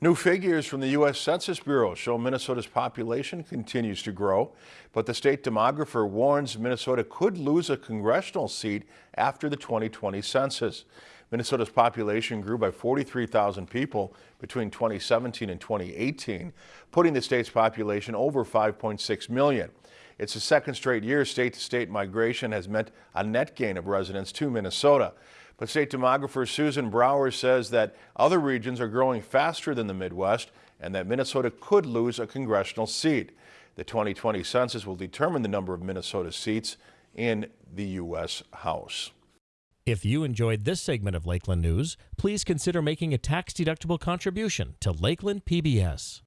New figures from the U.S. Census Bureau show Minnesota's population continues to grow, but the state demographer warns Minnesota could lose a congressional seat after the 2020 census. Minnesota's population grew by 43,000 people between 2017 and 2018, putting the state's population over 5.6 million. It's the second straight year state-to-state -state migration has meant a net gain of residents to Minnesota. But state demographer Susan Brower says that other regions are growing faster than the Midwest and that Minnesota could lose a congressional seat. The 2020 census will determine the number of Minnesota seats in the U.S. House. If you enjoyed this segment of Lakeland News, please consider making a tax-deductible contribution to Lakeland PBS.